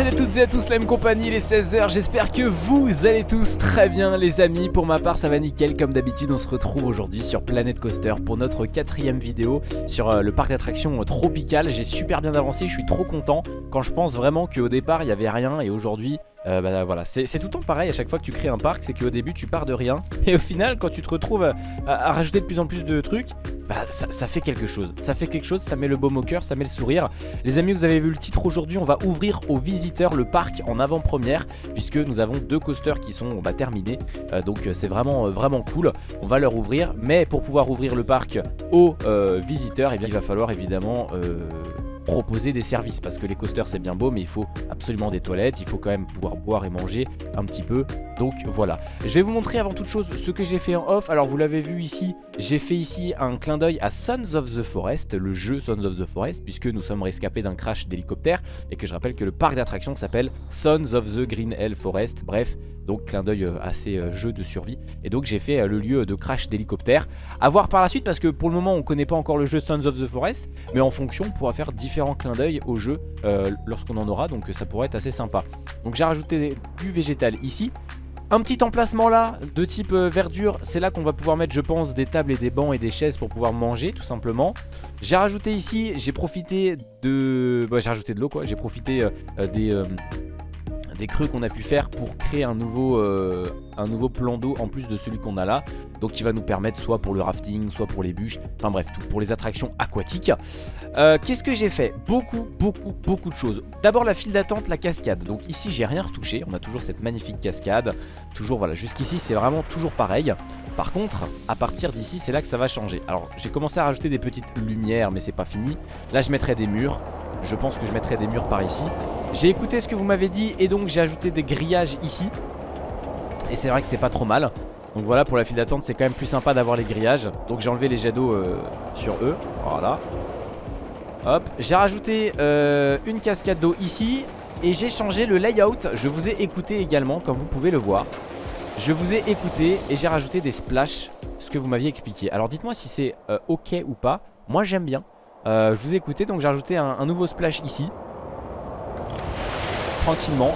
salut à toutes et à tous la même compagnie, les 16h, j'espère que vous allez tous très bien les amis. Pour ma part ça va nickel, comme d'habitude on se retrouve aujourd'hui sur Planet Coaster pour notre quatrième vidéo Sur euh, le parc d'attractions tropical, j'ai super bien avancé, je suis trop content. Quand je pense vraiment qu'au départ il n'y avait rien et aujourd'hui euh, bah voilà, c'est tout le temps pareil à chaque fois que tu crées un parc, c'est qu'au début tu pars de rien. Et au final quand tu te retrouves à rajouter de plus en plus de trucs, bah ça, fait quelque chose. Ça fait quelque chose, ça met le baume au cœur, ça met le sourire. Les amis, vous avez vu le titre aujourd'hui, on va ouvrir aux visiteurs le parc en avant-première puisque nous avons deux coasters qui sont bah, terminés. Euh, donc c'est vraiment euh, vraiment cool. On va leur ouvrir, mais pour pouvoir ouvrir le parc aux euh, visiteurs, eh bien, il va falloir évidemment proposer des services. Parce que les coasters c'est bien beau mais il faut absolument des toilettes, il faut quand même pouvoir boire et manger un petit peu. Donc voilà. Je vais vous montrer avant toute chose ce que j'ai fait en off, alors vous l'avez vu ici, j'ai fait ici un clin d'œil à Sons of the Forest, le jeu Sons of the Forest puisque nous sommes rescapés d'un crash d'hélicoptère et que je rappelle que le parc d'attractions s'appelle Sons of the Green Hell Forest, bref donc clin d'œil euh, assez euh, jeu de survie. Et donc j'ai fait euh, le lieu de crash d'hélicoptère. A voir par la suite parce que pour le moment on connaît pas encore le jeu Sons of the Forest. Mais en fonction on pourra faire différents clins d'œil au jeu lorsqu'on en aura. Donc ça pourrait être assez sympa. Donc j'ai rajouté du végétal ici. Un petit emplacement là de type verdure, c'est là qu'on va pouvoir mettre je pense des tables et des bancs et des chaises pour pouvoir manger tout simplement. J'ai rajouté ici, j'ai profité de... Bah, j'ai rajouté de l'eau quoi, j'ai profité des des creux qu'on a pu faire pour créer un nouveau, euh, un nouveau plan d'eau en plus de celui qu'on a là. Donc qui va nous permettre soit pour le rafting, soit pour les bûches, enfin bref, tout pour les attractions aquatiques. Euh, qu'est-ce que j'ai fait? Beaucoup, beaucoup, beaucoup de choses. D'abord la file d'attente, la cascade. Donc ici j'ai rien retouché, on a toujours cette magnifique cascade. Toujours voilà, jusqu'ici c'est vraiment toujours pareil. Par contre, à partir d'ici c'est là que ça va changer. Alors j'ai commencé à rajouter des petites lumières mais c'est pas fini. Là je mettrai des murs. Je pense que je mettrai des murs par ici. J'ai écouté ce que vous m'avez dit et donc j'ai ajouté des grillages ici. Et c'est vrai que c'est pas trop mal. Donc voilà, pour la file d'attente, c'est quand même plus sympa d'avoir les grillages. Donc j'ai enlevé les jets d'eau euh, sur eux. Voilà. Hop, j'ai rajouté euh, une cascade d'eau ici. Et j'ai changé le layout. Je vous ai écouté également, comme vous pouvez le voir. Je vous ai écouté et j'ai rajouté des splashs, ce que vous m'aviez expliqué. Alors dites-moi si c'est euh, ok ou pas. Moi j'aime bien. je vous ai écouté, donc j'ai rajouté un nouveau splash ici tranquillement.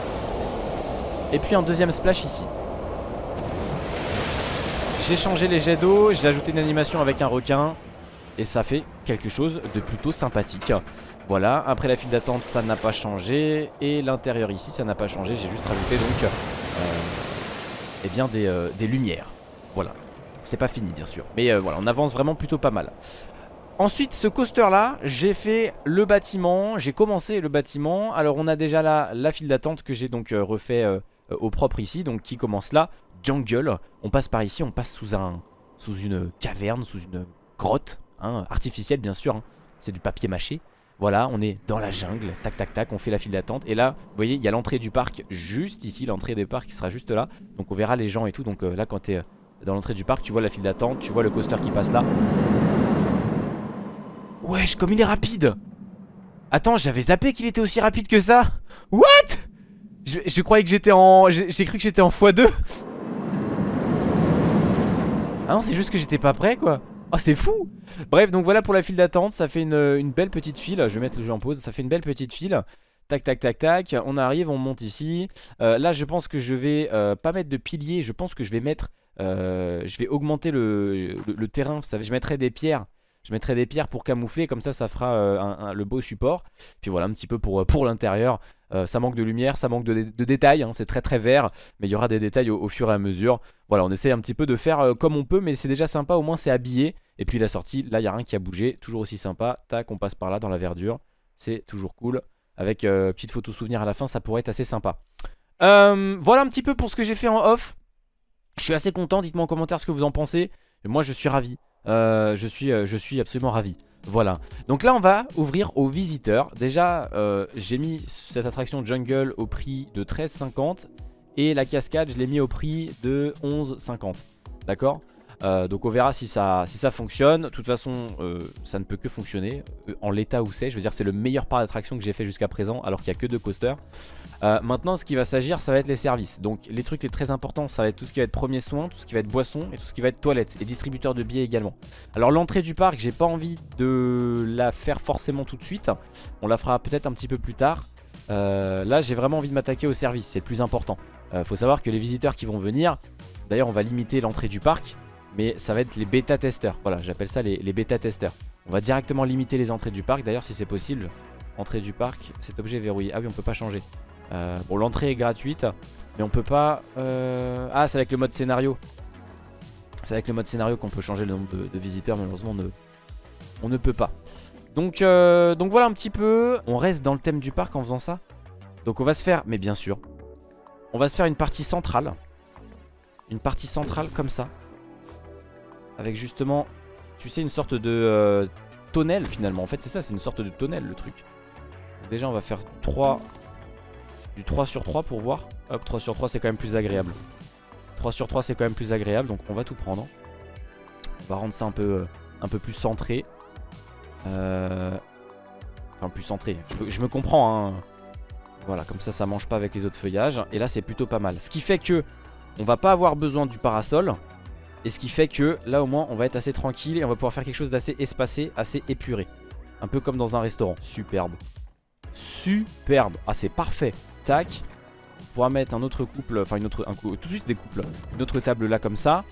Et puis un deuxième splash ici. J'ai changé les jets d'eau, j'ai ajouté une animation avec un requin. Et ça fait quelque chose de plutôt sympathique. Voilà, après la file d'attente ça n'a pas changé Et l'intérieur ici ça n'a pas changé J'ai juste rajouté donc euh, eh bien des, euh, lumières Voilà, c'est pas fini bien sûr Mais euh, voilà, on avance vraiment plutôt pas mal Ensuite ce coaster là j'ai fait le bâtiment J'ai commencé le bâtiment. Alors on a déjà là la file d'attente que j'ai donc euh, refait euh, au propre ici Donc qui commence là. Jungle. On passe par ici on passe sous un Sous une caverne Sous une grotte hein, Artificielle bien sûr hein. C'est du papier mâché. Voilà, on est dans la jungle, tac tac tac, on fait la file d'attente. Et là, vous voyez, il y a l'entrée du parc juste ici. L'entrée des parcs qui sera juste là. Donc on verra les gens et tout. Donc euh, là, quand t'es dans l'entrée du parc, tu vois la file d'attente Tu vois le coaster qui passe là Wesh, comme il est rapide. Attends, j'avais zappé qu'il était aussi rapide que ça. What? Je, croyais que j'étais en... J'ai cru que j'étais en x2 Ah non, c'est juste que j'étais pas prêt, quoi. Oh, c'est fou. Bref, donc voilà pour la file d'attente. Ça fait une, belle petite file. Je vais mettre le jeu en pause. Ça fait une belle petite file. Tac, tac, tac, tac. On arrive, on monte ici. Euh, Là, je pense que je vais euh, pas mettre de piliers. Je pense que je vais mettre... Euh, je vais augmenter le, terrain. Je mettrai des pierres je mettrai des pierres pour camoufler, comme ça ça fera euh, le beau support. Puis voilà un petit peu pour, euh, l'intérieur. Euh, ça manque de lumière, ça manque de, détails, hein. c'est très très vert, mais il y aura des détails au, fur et à mesure. Voilà, on essaie un petit peu de faire comme on peut, mais c'est déjà sympa, au moins c'est habillé. Et puis la sortie, là il n'y a rien qui a bougé, toujours aussi sympa. Tac, on passe par là dans la verdure, c'est toujours cool. Avec petite photo souvenir à la fin, ça pourrait être assez sympa. voilà un petit peu pour ce que j'ai fait en off. Je suis assez content, dites-moi en commentaire ce que vous en pensez. Moi je suis ravi. Euh, je, suis, euh, je suis absolument ravi. Voilà, donc là on va ouvrir aux visiteurs. Déjà euh, j'ai mis cette attraction jungle au prix de 13,50 Et la cascade je l'ai mis au prix de 11,50 D'accord? Donc on verra si ça, si ça fonctionne. De toute façon, ça ne peut que fonctionner en l'état où c'est. Je veux dire, c'est le meilleur parc d'attraction que j'ai fait jusqu'à présent, alors qu'il n'y a que deux coasters. Euh, maintenant ce qui va s'agir ça va être les services Donc les trucs les très importants ça va être tout ce qui va être premier soin Tout ce qui va être boisson et tout ce qui va être toilette Et distributeur de billets également Alors l'entrée du parc j'ai pas envie de la faire forcément tout de suite On la fera peut-être un petit peu plus tard Euh, là j'ai vraiment envie de m'attaquer au service, c'est le plus important. Euh, faut savoir que les visiteurs qui vont venir, d'ailleurs on va limiter l'entrée du parc, mais ça va être les bêta testeurs. Voilà, j'appelle ça les, les bêta testeurs. On va directement limiter les entrées du parc, d'ailleurs si c'est possible. Entrée du parc, cet objet est verrouillé. Ah oui, on peut pas changer. Euh, bon, l'entrée est gratuite, mais on peut pas... Euh, ah, c'est avec le mode scénario. C'est avec le mode scénario qu'on peut changer le nombre de, visiteurs, malheureusement on ne, on ne peut pas. Donc, euh, donc voilà un petit peu. On reste dans le thème du parc en faisant ça. Donc on va se faire, mais bien sûr, on va se faire une partie centrale. Une partie centrale comme ça. Avec justement, tu sais, une sorte de euh, tonnel finalement. En fait c'est ça, c'est une sorte de tonnel le truc. déjà on va faire 3, du 3 sur 3 pour voir. Hop, 3 sur 3 c'est quand même plus agréable. 3 sur 3 c'est quand même plus agréable, donc on va tout prendre. On va rendre ça un peu, euh, un peu plus centré. Euh... Enfin plus centré, je, me comprends hein. Voilà comme ça ça mange pas avec les autres feuillages Et là c'est plutôt pas mal Ce qui fait que on va pas avoir besoin du parasol Et ce qui fait que là au moins on va être assez tranquille Et on va pouvoir faire quelque chose d'assez espacé, assez épuré Un peu comme dans un restaurant, superbe Superbe, ah c'est parfait Tac, on pourra mettre un autre couple, enfin une autre, tout de suite des couples Une autre table là comme ça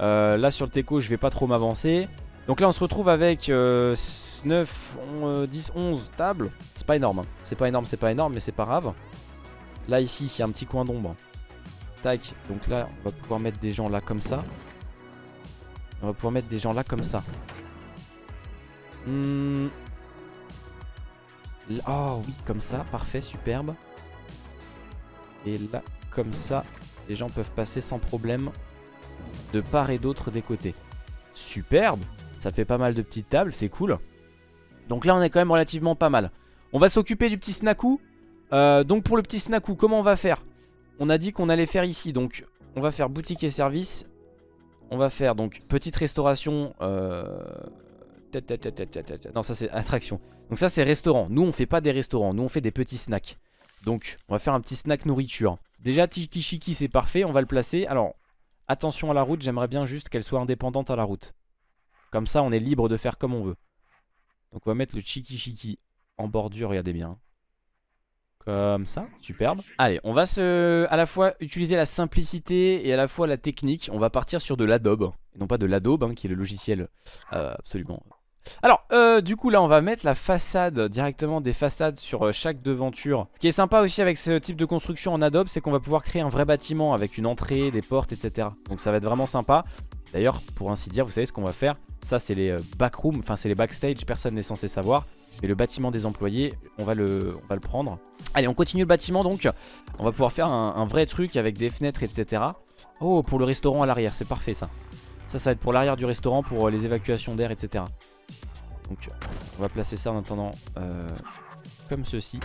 euh, Là sur le teco je vais pas trop m'avancer donc là on se retrouve avec 9, 10, 11 tables. C'est pas énorme. Hein. C'est pas énorme, c'est pas énorme, mais c'est pas grave. Là ici, il y a un petit coin d'ombre. Tac. Donc là, on va pouvoir mettre des gens là comme ça. On va pouvoir mettre des gens là comme ça. Hmm. Oh oui, comme ça. Parfait, superbe. Et là, comme ça, les gens peuvent passer sans problème de part et d'autre des côtés. Superbe ça fait pas mal de petites tables, c'est cool. Donc là on est quand même relativement pas mal. On va s'occuper du petit snaku. Euh, donc pour le petit snaku, comment on va faire? On a dit qu'on allait faire ici, donc on va faire boutique et service. On va faire donc petite restauration. Euh... Non ça c'est attraction. Donc ça c'est restaurant. Nous on fait pas des restaurants, nous on fait des petits snacks. Donc on va faire un petit snack nourriture. Déjà Tiki Shiki c'est parfait, on va le placer. Alors attention à la route, j'aimerais bien juste qu'elle soit indépendante à la route. Comme ça, on est libre de faire comme on veut. Donc on va mettre le Chiki Chiki en bordure, regardez bien. Comme ça, superbe. Allez, on va se, à la fois utiliser la simplicité et à la fois la technique. On va partir sur de l'Adobe, non pas de l'Adobe, hein, qui est le logiciel euh, absolument... Alors, euh, du coup là on va mettre la façade, directement des façades sur euh, chaque devanture. Ce qui est sympa aussi avec ce type de construction en Adobe, c'est qu'on va pouvoir créer un vrai bâtiment avec une entrée, des portes, etc. Donc ça va être vraiment sympa. D'ailleurs, pour ainsi dire, vous savez ce qu'on va faire? Ça, c'est les euh, backrooms, enfin c'est les backstage, personne n'est censé savoir. Mais le bâtiment des employés, on va, le, prendre. Allez, on continue le bâtiment donc. On va pouvoir faire un, vrai truc avec des fenêtres, etc. Oh, pour le restaurant à l'arrière, c'est parfait ça. Ça, ça va être pour l'arrière du restaurant, pour euh, les évacuations d'air, etc. Donc, on va placer ça en attendant euh, comme ceci.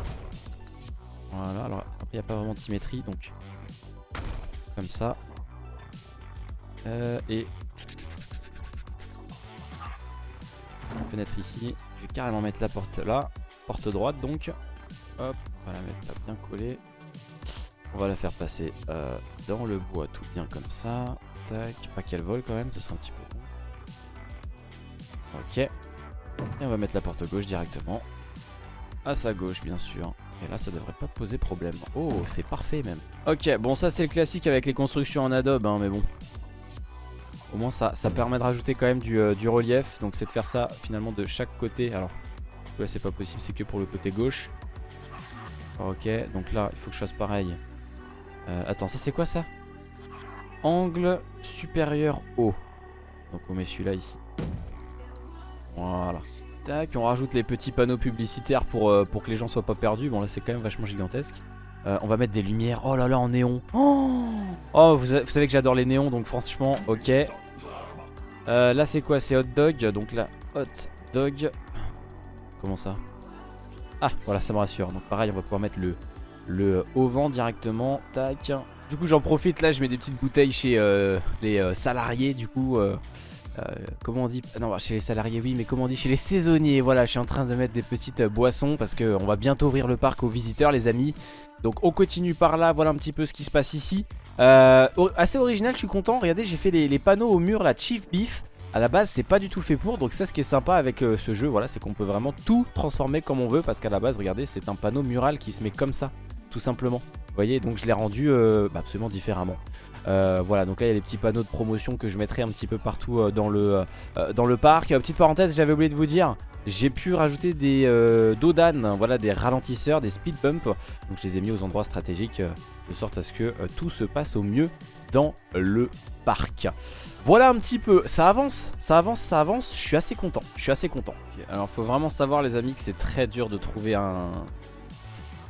Voilà, alors il n'y a pas vraiment de symétrie, donc comme ça. Et fenêtre ici. Je vais carrément mettre la porte là. Porte droite donc. Hop, on va la mettre là bien collée. On va la faire passer euh, dans le bois tout bien comme ça. Tac, pas qu'elle vole quand même, ce sera un petit peu Ok. Et on va mettre la porte gauche directement. À sa gauche bien sûr. Et là ça devrait pas poser problème. Oh c'est parfait même. Ok bon ça c'est le classique avec les constructions en adobe hein, mais bon au moins ça, ça permet de rajouter quand même du, euh, relief. Donc c'est de faire ça finalement de chaque côté. Alors là c'est pas possible, c'est que pour le côté gauche. Ok, donc là il faut que je fasse pareil. Euh, attends, ça c'est quoi ça? Angle supérieur haut. Donc on met celui-là ici. Voilà. Tac, on rajoute les petits panneaux publicitaires pour, euh, que les gens soient pas perdus. Bon là c'est quand même vachement gigantesque. on va mettre des lumières. Oh là là, en néon. Oh, oh vous, vous, savez que j'adore les néons, donc franchement, ok. Euh, là c'est quoi? C'est hot dog. Donc là hot dog. Comment ça? Ah voilà ça me rassure. Donc pareil on va pouvoir mettre le, le au vent directement. Tac. Du coup j'en profite. Là je mets des petites bouteilles chez euh, les euh, salariés. Du coup comment on dit? Non chez les salariés oui mais comment on dit? Chez les saisonniers. Voilà je suis en train de mettre des petites boissons Parce qu'on va bientôt ouvrir le parc aux visiteurs les amis Donc on continue par là. Voilà un petit peu ce qui se passe ici. Euh, assez original, je suis content. Regardez, j'ai fait les, panneaux au mur, la Chief Beef. à la base c'est pas du tout fait pour. Donc ça ce qui est sympa avec euh, ce jeu voilà c'est qu'on peut vraiment tout transformer comme on veut. Parce qu'à la base regardez c'est un panneau mural qui se met comme ça tout simplement. Vous voyez donc je l'ai rendu euh, bah, absolument différemment. Voilà donc là il y a les petits panneaux de promotion que je mettrai un petit peu partout dans le parc. Petite parenthèse j'avais oublié de vous dire j'ai pu rajouter des euh, dodanes, voilà, des ralentisseurs, des speed bumps. Donc je les ai mis aux endroits stratégiques de sorte à ce que tout se passe au mieux dans le parc. Voilà un petit peu, ça avance, ça avance, ça avance, je suis assez content, je suis assez content. Alors faut vraiment savoir les amis que c'est très dur de trouver un...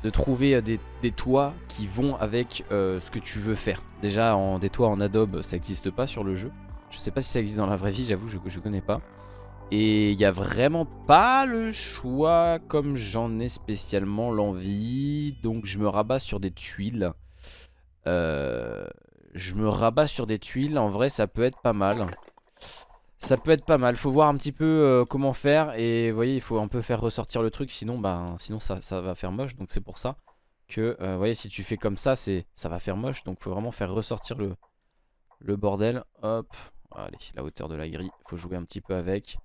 De trouver des, toits qui vont avec euh, ce que tu veux faire. Déjà des toits en Adobe ça n'existe pas sur le jeu. Je sais pas si ça existe dans la vraie vie, j'avoue, je, je connais pas. Et il n'y a vraiment pas le choix comme j'en ai spécialement l'envie. Donc je me rabats sur des tuiles. Euh, je me rabats sur des tuiles. En vrai, ça peut être pas mal. Ça peut être pas mal. Faut voir un petit peu euh, comment faire. Et vous voyez, il faut un peu faire ressortir le truc. Sinon, bah, sinon ça, ça va faire moche. Donc c'est pour ça que, euh, vous voyez, si tu fais comme ça, ça va faire moche. Donc faut vraiment faire ressortir le, le bordel. Hop. Allez, la hauteur de la grille. Faut jouer un petit peu avec.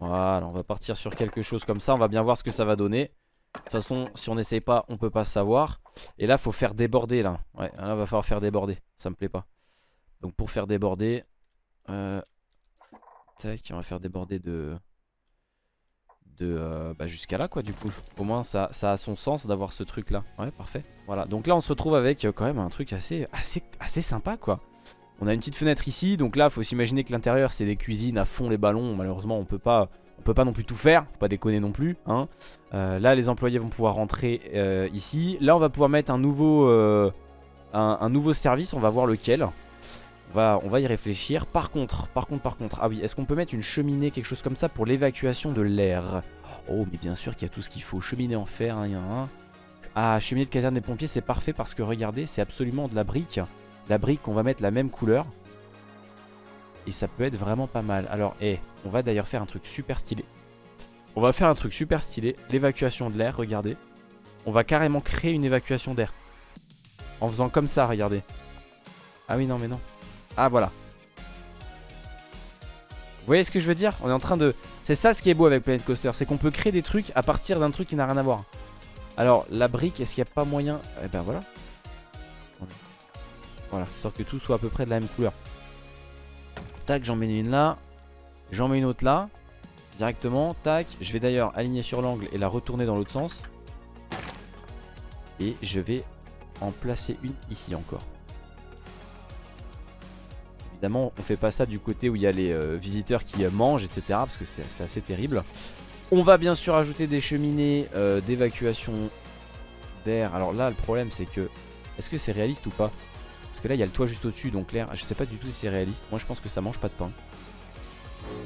Voilà, on va partir sur quelque chose comme ça. On va bien voir ce que ça va donner. De toute façon, si on n'essaye pas, on peut pas savoir. Et là, faut faire déborder, là. Ouais, là, va falloir faire déborder. Ça me plaît pas. Donc, pour faire déborder... Euh, tac, on va faire déborder de... de euh, bah, Jusqu'à là, quoi, du coup. Au moins, ça, a son sens d'avoir ce truc-là. Ouais, parfait. Voilà, donc là, on se retrouve avec euh, quand même un truc assez, assez, assez sympa, quoi. On a une petite fenêtre ici, donc là, faut s'imaginer que l'intérieur, c'est des cuisines à fond les ballons. Malheureusement, on peut pas... Peut pas non plus tout faire, faut pas déconner non plus. Hein. Euh, là, les employés vont pouvoir rentrer euh, ici. Là, on va pouvoir mettre un nouveau, euh, un, nouveau service. On va voir lequel. On va, on va y réfléchir. Par contre, par contre, par contre. Ah oui, est-ce qu'on peut mettre une cheminée, quelque chose comme ça pour l'évacuation de l'air? Oh, mais bien sûr qu'il y a tout ce qu'il faut. Cheminée en fer, hein, un. Ah, cheminée de caserne des pompiers, c'est parfait parce que regardez, c'est absolument de la brique. La brique, on va mettre la même couleur. Et ça peut être vraiment pas mal. Alors, eh, on va d'ailleurs faire un truc super stylé. On va faire un truc super stylé. L'évacuation de l'air, regardez. On va carrément créer une évacuation d'air. En faisant comme ça, regardez. Ah oui, non, mais non. Ah, voilà. Vous voyez ce que je veux dire? On est en train de... C'est ça ce qui est beau avec Planet Coaster. C'est qu'on peut créer des trucs à partir d'un truc qui n'a rien à voir. Alors, la brique, est-ce qu'il n'y a pas moyen? Eh ben voilà. Voilà, histoire que tout soit à peu près de la même couleur. Tac, j'en mets une là. J'en mets une autre là. Directement, tac. Je vais d'ailleurs aligner sur l'angle et la retourner dans l'autre sens. Et je vais en placer une ici encore. Évidemment, on fait pas ça du côté où il y a les euh, visiteurs qui euh, mangent, etc. Parce que c'est assez terrible. On va bien sûr ajouter des cheminées euh, d'évacuation d'air. Alors là, le problème, c'est que... Est-ce que c'est réaliste ou pas? Parce que là il y a le toit juste au dessus donc l'air je sais pas du tout si c'est réaliste. Moi je pense que ça mange pas de pain.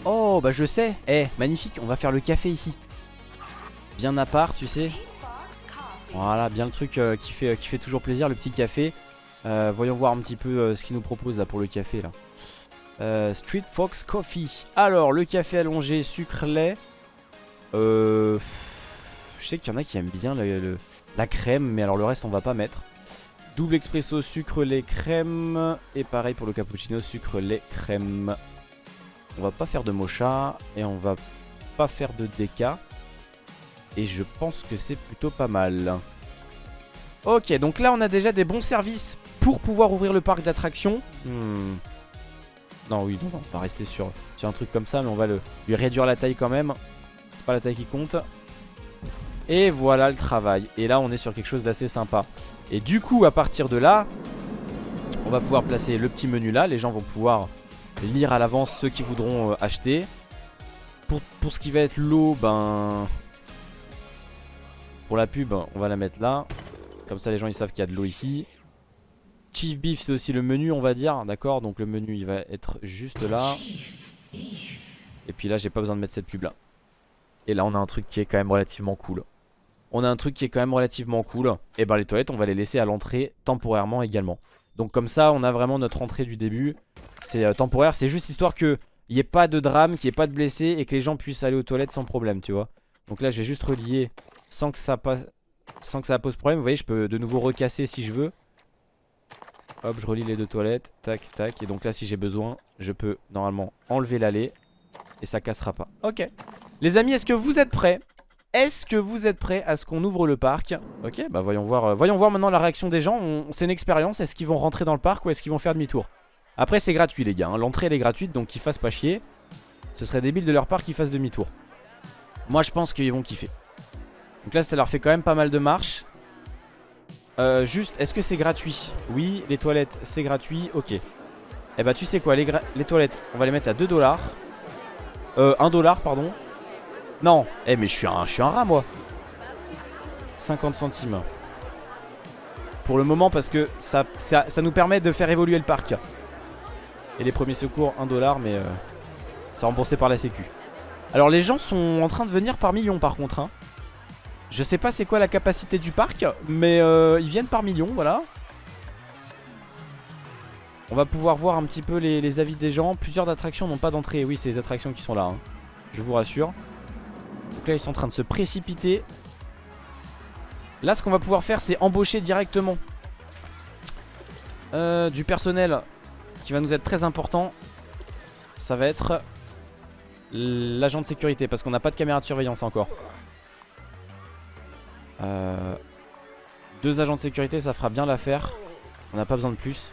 Oh bah je sais. Eh magnifique on va faire le café ici. Bien à part tu sais. Voilà bien le truc euh, qui, fait, qui fait toujours plaisir le petit café. Euh, Voyons voir un petit peu euh, ce qu'il nous propose là pour le café là. Street Fox Coffee. Alors le café allongé sucre lait. Je sais qu'il y en a qui aiment bien la crème mais alors le reste on va pas mettre Double expresso, sucre, lait, crème. Et pareil pour le cappuccino, sucre, lait, crème. On va pas faire de mocha. Et on va pas faire de déca. Et je pense que c'est plutôt pas mal. Ok, donc là on a déjà des bons services pour pouvoir ouvrir le parc d'attractions. Hmm. Non, oui, non, on va rester sur, sur un truc comme ça, mais on va lui réduire la taille quand même. C'est pas la taille qui compte. Et voilà le travail. Et là, on est sur quelque chose d'assez sympa. Et du coup à partir de là On va pouvoir placer le petit menu là. Les gens vont pouvoir lire à l'avance ceux qui voudront euh, acheter. Pour, pour ce qui va être l'eau Ben Pour la pub on va la mettre là. Comme ça les gens ils savent qu'il y a de l'eau ici. Chief Beef c'est aussi le menu on va dire. D'accord? Donc le menu il va être juste là. Et puis là j'ai pas besoin de mettre cette pub là. Et là on a un truc qui est quand même relativement cool on a un truc qui est quand même relativement cool. Et ben les toilettes, on va les laisser à l'entrée temporairement également. Donc comme ça, on a vraiment notre entrée du début. C'est euh, temporaire, c'est juste histoire qu'il n'y ait pas de drame, qu'il n'y ait pas de blessés et que les gens puissent aller aux toilettes sans problème, tu vois. Donc là, je vais juste relier sans que ça passe, sans que ça pose problème. Vous voyez, je peux de nouveau recasser si je veux. Hop, je relis les deux toilettes. Tac, tac. Et donc là, si j'ai besoin, je peux normalement enlever l'allée. Et ça cassera pas. Ok. Les amis, est-ce que vous êtes prêts? Est-ce que vous êtes prêts à ce qu'on ouvre le parc Ok, bah voyons voir, euh, voyons voir maintenant la réaction des gens. C'est une expérience. Est-ce qu'ils vont rentrer dans le parc ou est-ce qu'ils vont faire demi-tour Après, c'est gratuit, les gars. Hein. L'entrée, elle est gratuite, donc qu'ils fassent pas chier. Ce serait débile de leur part qu'ils fassent demi-tour. Moi, je pense qu'ils vont kiffer. Donc là, ça leur fait quand même pas mal de marches. Euh, juste, est-ce que c'est gratuit? Oui, les toilettes, c'est gratuit. Ok. Eh bah, tu sais quoi, les, les, toilettes, on va les mettre à 2 dollars. Euh, 1 dollar, pardon. Non. Eh, mais je suis un, rat, moi. 50 centimes. Pour le moment, parce que ça, nous permet de faire évoluer le parc. Et les premiers secours, 1 dollar, mais euh, c'est remboursé par la sécu. Alors, les gens sont en train de venir par millions, par contre. Hein. Je sais pas c'est quoi la capacité du parc Mais euh, ils viennent par millions voilà On va pouvoir voir un petit peu les, avis des gens Plusieurs d'attractions n'ont pas d'entrée Oui c'est les attractions qui sont là hein. Je vous rassure Donc là ils sont en train de se précipiter Là ce qu'on va pouvoir faire c'est embaucher directement euh, Du personnel Qui va nous être très important Ça va être L'agent de sécurité Parce qu'on n'a pas de caméra de surveillance encore euh, deux agents de sécurité, ça fera bien l'affaire. On n'a pas besoin de plus.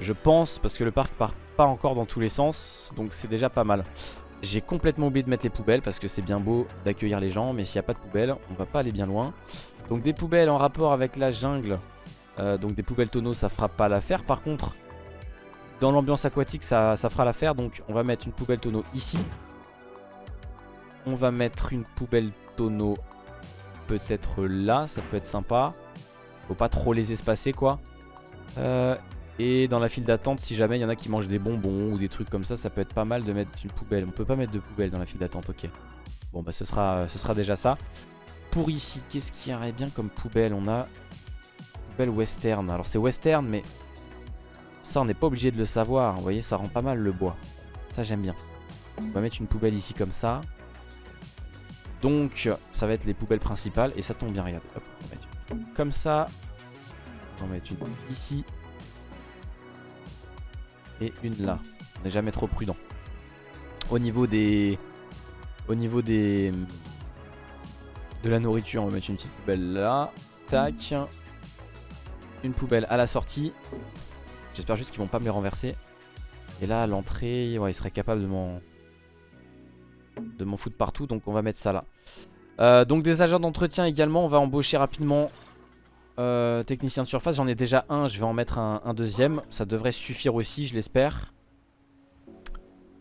Je pense, parce que le parc part pas encore dans tous les sens. Donc c'est déjà pas mal. J'ai complètement oublié de mettre les poubelles parce que c'est bien beau d'accueillir les gens. Mais s'il n'y a pas de poubelles, on va pas aller bien loin. Donc des poubelles en rapport avec la jungle. Euh, donc des poubelles tonneaux, ça fera pas l'affaire. Par contre, dans l'ambiance aquatique, ça, ça fera l'affaire. Donc on va mettre une poubelle tonneau ici. On va mettre une poubelle tonneau peut-être là, ça peut être sympa. Faut pas trop les espacer quoi. Euh, et dans la file d'attente, si jamais il y en a qui mangent des bonbons ou des trucs comme ça, ça peut être pas mal de mettre une poubelle. On peut pas mettre de poubelle dans la file d'attente, ok. Bon bah ce sera, ce sera déjà ça. Pour ici, qu'est-ce qu'il y aurait bien comme poubelle? On a poubelle western. Alors c'est western mais ça on n'est pas obligé de le savoir. Vous voyez ça rend pas mal le bois. Ça j'aime bien. On va mettre une poubelle ici comme ça. Donc ça va être les poubelles principales Et ça tombe bien regarde Hop, on va mettre une comme ça On va mettre une ici Et une là. On n'est jamais trop prudent. Au niveau des Au niveau des De la nourriture on va mettre une petite poubelle là. Tac. Une poubelle à la sortie. J'espère juste qu'ils vont pas me renverser. Et là à l'entrée Ouais ils seraient capables de m'en de m'en foutre partout. Donc on va mettre ça là. Euh, donc des agents d'entretien également. On va embaucher rapidement euh, technicien de surface j'en ai déjà un je vais en mettre un, deuxième. Ça devrait suffire aussi je l'espère.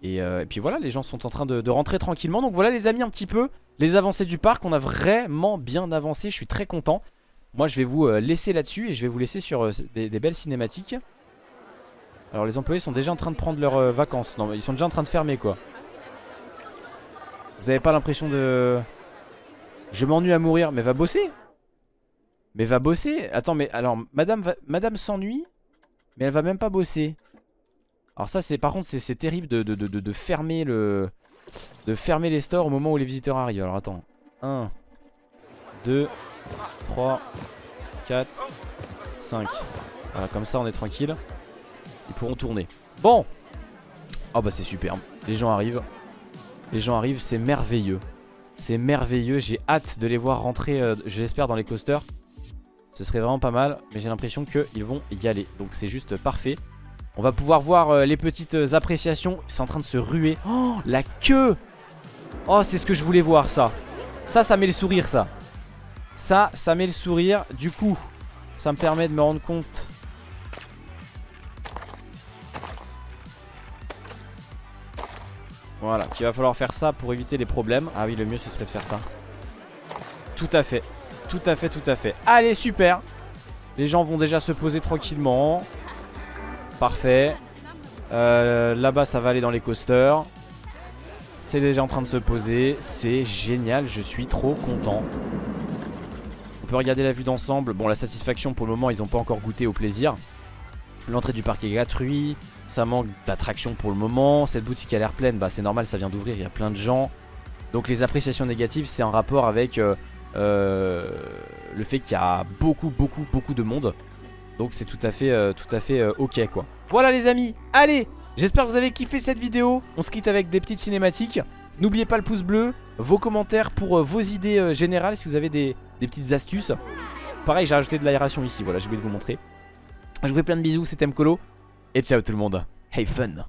Euh, et, puis voilà les gens sont en train de, rentrer tranquillement. Donc voilà les amis un petit peu les avancées du parc. On a vraiment bien avancé je suis très content. Moi je vais vous laisser là-dessus et je vais vous laisser sur des, belles cinématiques. Alors les employés sont déjà en train de prendre leurs vacances. Non ils sont déjà en train de fermer quoi. Vous avez pas l'impression de... Je m'ennuie à mourir. Mais va bosser. Mais va bosser. Attends, mais alors, madame, madame s'ennuie. Mais elle va même pas bosser. Alors ça, c'est par contre, c'est terrible de, fermer le... De fermer les stores au moment où les visiteurs arrivent. Alors attends. 1, 2, 3, 4, 5. Voilà, comme ça, on est tranquille. Ils pourront tourner. Bon. Oh bah c'est superbe. Les gens arrivent. Les gens arrivent, c'est merveilleux. C'est merveilleux, j'ai hâte de les voir rentrer, euh, j'espère, dans les coasters. Ce serait vraiment pas mal, mais j'ai l'impression qu'ils vont y aller. Donc c'est juste parfait. On va pouvoir voir euh, les petites euh, appréciations. C'est en train de se ruer. Oh, la queue Oh, c'est ce que je voulais voir, ça. Ça, ça met le sourire, ça. Ça, ça met le sourire. Du coup, ça me permet de me rendre compte Voilà, qu'il va falloir faire ça pour éviter les problèmes. Ah oui, le mieux ce serait de faire ça. Tout à fait, tout à fait, tout à fait. Allez, super Les gens vont déjà se poser tranquillement. Parfait. Euh, là-bas, ça va aller dans les coasters. C'est déjà en train de se poser. C'est génial, je suis trop content. On peut regarder la vue d'ensemble. Bon, la satisfaction, pour le moment, ils n'ont pas encore goûté au plaisir. L'entrée du parc est gratuite. Ça manque d'attraction pour le moment. Cette boutique a l'air pleine. Bah, c'est normal, ça vient d'ouvrir. Il y a plein de gens. Donc, les appréciations négatives, c'est en rapport avec euh, euh, le fait qu'il y a beaucoup, beaucoup, beaucoup de monde. Donc c'est tout à fait, euh, tout à fait euh, ok quoi. Voilà les amis, allez J'espère que vous avez kiffé cette vidéo. On se quitte avec des petites cinématiques. N'oubliez pas le pouce bleu, vos commentaires pour vos idées générales Si vous avez des, petites astuces. Pareil j'ai rajouté de l'aération ici, voilà j'ai oublié de vous montrer. Je vous fais plein de bisous, c'était Mkolo. Et ciao tout le monde, hey fun